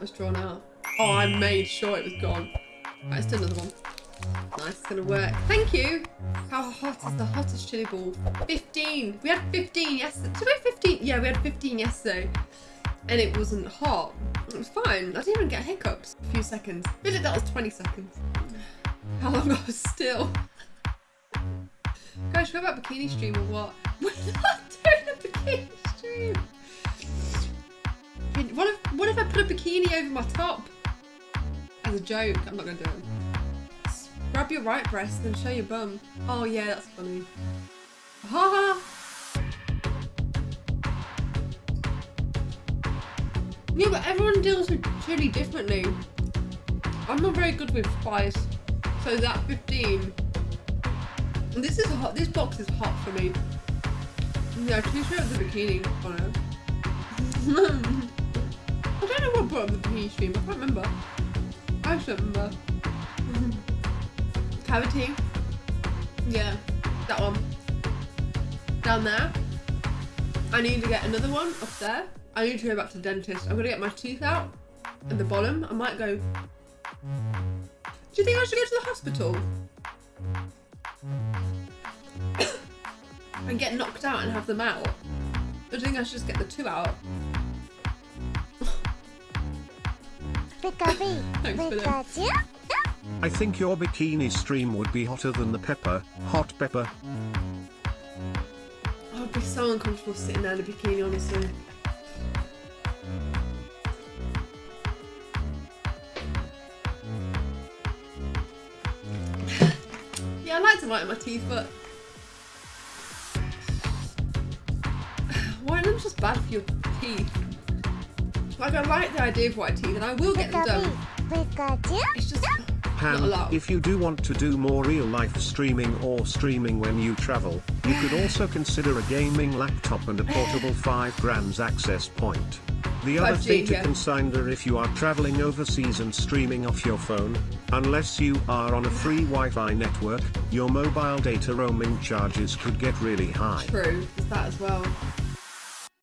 That was drawn out. Oh, I made sure it was gone. Right, let's do another one. Nice, it's gonna work. Thank you. How hot is the hottest chili ball? 15. We had 15 yesterday. Did we have 15? Yeah, we had 15 yesterday. And it wasn't hot. It was fine. I didn't even get hiccups. A few seconds. Like that was 20 seconds. How long I was still. Guys, should we about bikini stream or what? We're not doing a bikini stream. What if, what if I put a bikini over my top? As a joke. I'm not to do it. Grab your right breast and show your bum. Oh yeah, that's funny. Ha ha! Yeah, but everyone deals with chili differently. I'm not very good with spice. So that 15. This is hot. This box is hot for me. Yeah, sure of the bikini on it. I don't know what brought up the bikini stream. I can't remember. I just don't remember. Cavity. Yeah, that one. Down there. I need to get another one up there. I need to go back to the dentist. I'm gonna get my teeth out at the bottom. I might go. Do you think I should go to the hospital? and get knocked out and have them out? Or do you think I should just get the two out? Pikachu, Thanks for. Pikachu. I think your bikini stream would be hotter than the pepper, hot pepper. I would be so uncomfortable sitting there in a bikini, honestly. yeah, I like to whiten my teeth, but whitening is just bad for your teeth. Like, I like the idea of white teeth, and I will get them done. It's just not a lot. if you do want to do more real life streaming or streaming when you travel, you could also consider a gaming laptop and a portable 5 grams access point. The other 5G, thing to yeah. consider if you are traveling overseas and streaming off your phone, unless you are on a free Wi-Fi network, your mobile data roaming charges could get really high. true. There's that as well.